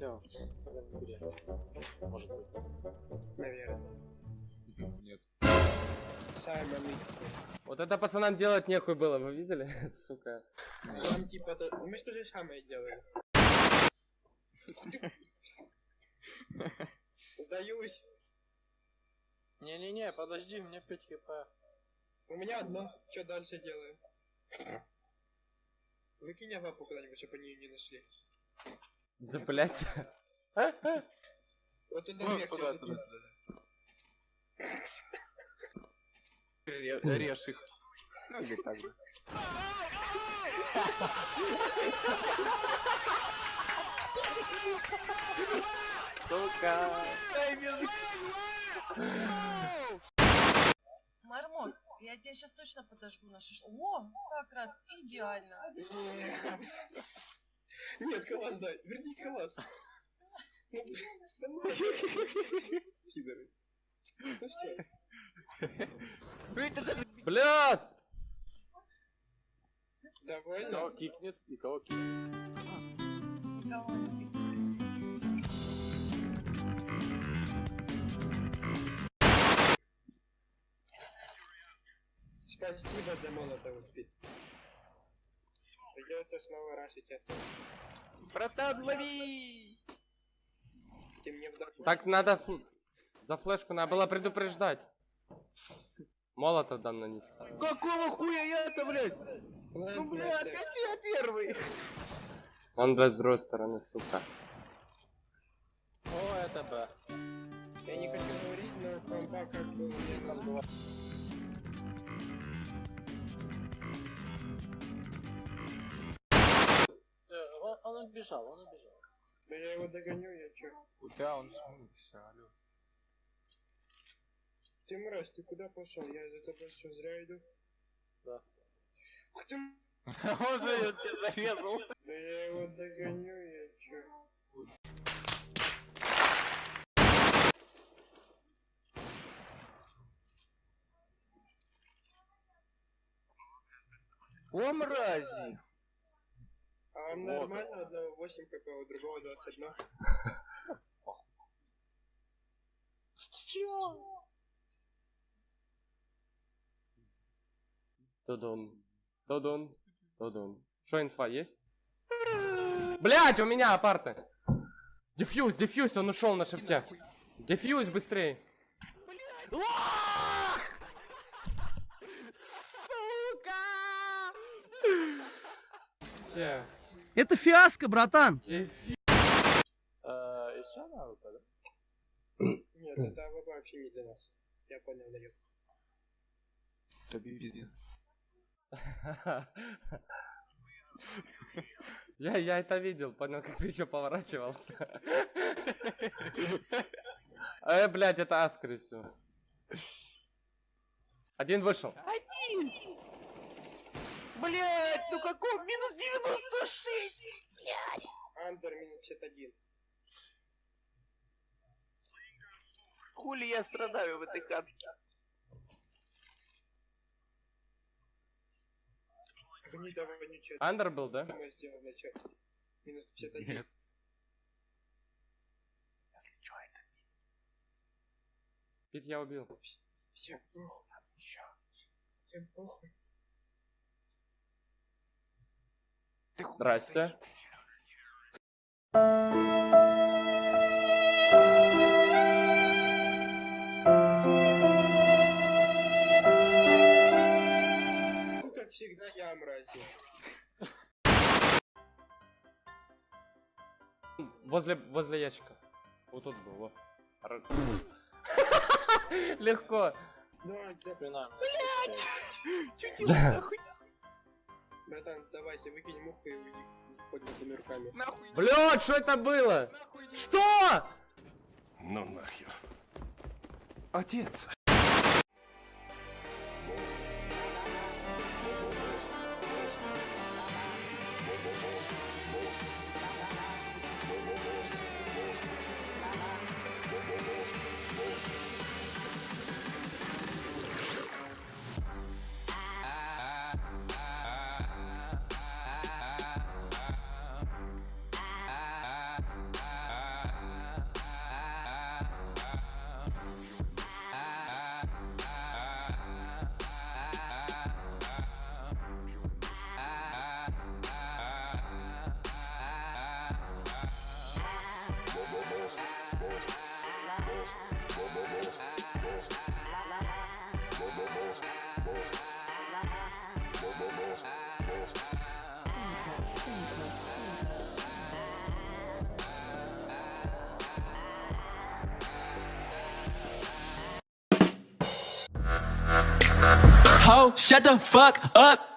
Все. Может быть. Наверное. Нет. Саймон Вот это пацанам делать нехуй было, вы видели? Сука. Там типа то... Мы что же самое сделали? Сдаюсь. Не-не-не, подожди, у меня 5 хп. У меня одно. Что дальше делаем? Выкинь авапу куда-нибудь, чтобы они ее не нашли. Вот туда, я туда, закину. Ре- Режь их. Ну, или так же. Сука! Мармот, я тебя сейчас точно подожгу на шиш. О, как раз идеально. Нет, калаш дай. Верни калаш. Давай. Пидоры. Ну что, Блядь! довольно? Кого кикнет и кого кикнет. Спасибо за молотого спит. Придется снова рашить это. Братан, лови! Ты мне вдохнул. Так надо... фл- За флешку надо было предупреждать. Молотов дам на них. Какого хуя я-то, блядь? Ладно, Ну, блядь, так. опять я первый. Он, блядь, с другой стороны, сука. О, это Б. Я не хочу говорить, но комба как бы у меня убежал, он убежал. Да я его догоню, я чё? Куда он смылся, алло? Ты мразь, ты куда пошел? Я за тобой что, зря иду? Да. Ух ты! Он за- тебя зарезал. Да я его догоню, я чё? О, мрази! Вам Вот. нормально? Одного 8 хп, у другого 21. Додон. Додон. Додон. Что, инфа есть? Блять, у меня апарты. Дефьюз, дефьюз, он ушел на шифте. Дефьюз быстрее. Сука! Все. Это фиаско, братан. Э? Нет, это АВП вообще не для нас. Я понял, пиздец. Я, я это видел, понял, как ты еще поворачивался. Э, блядь, это Аскры все. Один вышел. Блять, ну какой минус 96? Андер минус 51. Хули я страдаю в этой катке? Ничего. Андер был, да? мы сделал вначале. Минус 51. Нет. Пит я убил. Всем похуй. Всем похуй. Здрасте. Ну, как всегда, я мрази. Возле, возле ящика. Вот тут был, во. Р- Легко. Давай, да, Спина. Да. Братан, сдавайся, выкинь муху и уйди с поднятыми руками. Нахуй, Блядь, что это было? Что? Ну нахер. Отец. Shut the fuck up.